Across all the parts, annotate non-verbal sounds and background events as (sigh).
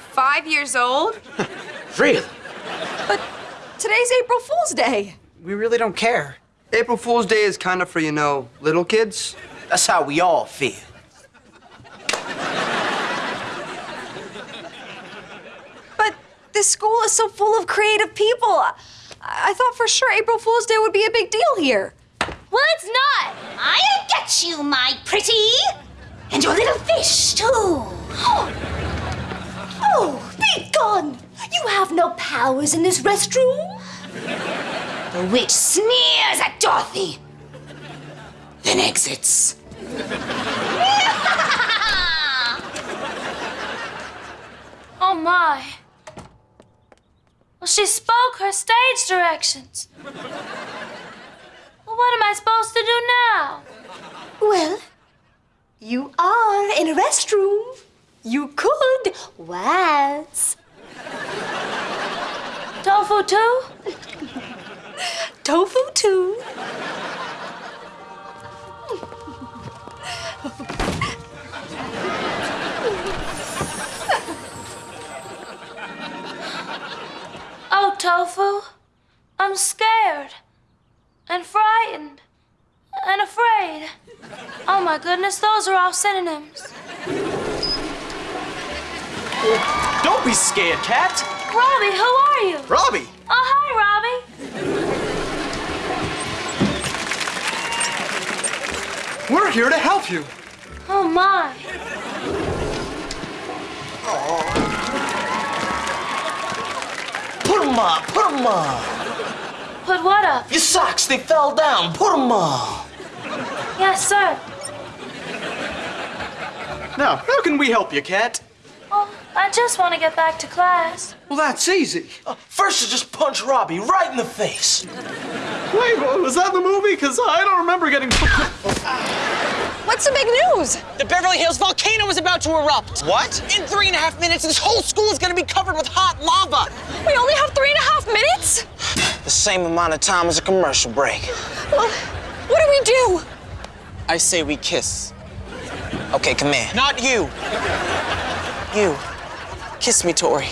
five years old. (laughs) Really? But today's April Fool's Day. We really don't care. April Fool's Day is kind of for, you know, little kids. That's how we all feel. But this school is so full of creative people. I, I thought for sure April Fool's Day would be a big deal here. Well, it's not. I'll get you, my pretty. And your little fish, too. (gasps) Oh. Oh, be gone. You have no powers in this restroom. The witch sneers at Dorothy, then exits. (laughs) Oh my. Well, she spoke her stage directions. Well, what am I supposed to do now? Well, you are in a restroom. You could waltz. Tofu too? Tofu too. Oh, Tofu, I'm scared and frightened and afraid. Oh my goodness, those are all synonyms. Don't be scared, Cat. Robbie, who are you? Robbie. Oh, hi, Robbie. We're here to help you. Oh my. Put 'em up, put 'em up. Put what up? Your socks, they fell down. Put 'em up. Yes, sir. Now, how can we help you, Cat? Oh, I just want to get back to class. Well, that's easy. Uh, First, you just punch Robbie right in the face. Wait, was that the movie? Because I don't remember getting. What's the big news? The Beverly Hills volcano is about to erupt. What? In three and a half minutes, this whole school is going to be covered with hot lava. We only have three and a half minutes? The same amount of time as a commercial break. Well, what do we do? I say we kiss. Okay, come here. Not you. You. Kiss me, Tori.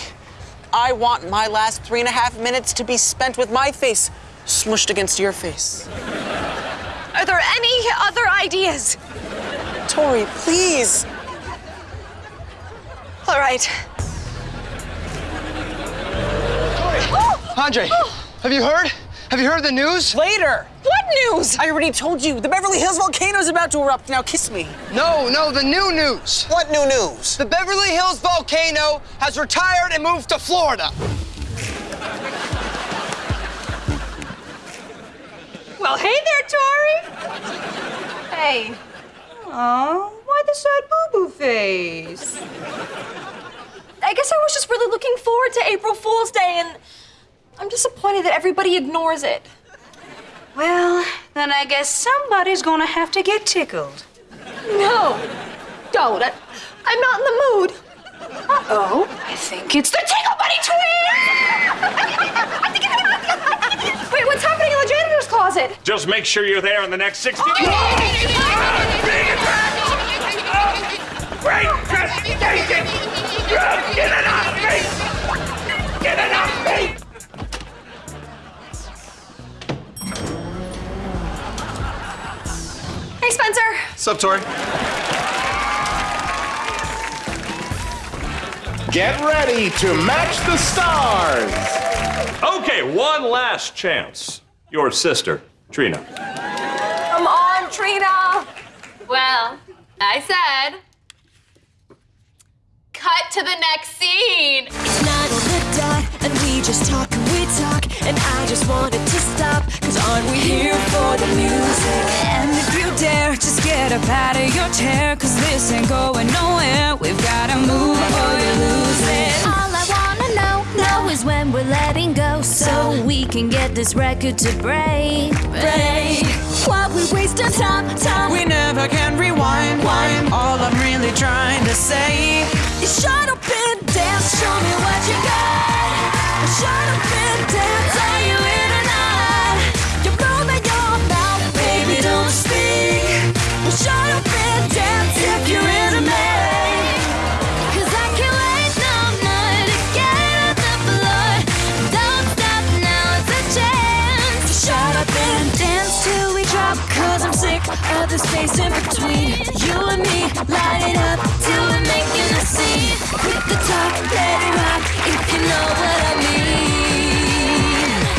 I want my last three and a half minutes to be spent with my face smushed against your face. Are there any other ideas? Tori, please. All right. Tori, Andre, have you heard? Have you heard the news? Later. What news? I already told you. The Beverly Hills volcano is about to erupt. Now kiss me. No, no, the new news. What new news? The Beverly Hills volcano has retired and moved to Florida. Well, hey there, Tori. Hey. Aw, why the sad boo-boo face? I guess I was just really looking forward to April Fool's Day, and I'm disappointed that everybody ignores it. Well, then I guess somebody's gonna have to get tickled. No, don't. I, I'm not in the mood. Uh-oh, I think it's the Tickle Bunny twins! Wait, what's happening in the janitor's closet? Just make sure you're there in the next 60 Oh, Great gestation! Get Sup, Tori? Get ready to match the stars! Okay, one last chance. Your sister, Trina. Come on, Trina. Well, I said. Cut to the next scene. It's nine on the dot, and we just talk and we talk. And I just wanted to stop, cause aren't we here for the music? And if you dare, just get up out of your chair, cause this ain't going nowhere. We've gotta move or you lose it. All I wanna know, know is when we're letting go, so we can get this record to break. Break. While we waste our time, time. We never can rewind. Wind. All I'm really trying to say. You shut up and dance, show me what you got. Shut up and dance, space in between. You and me, light it up till we're making a scene. Hit the top, let it rock. If you know what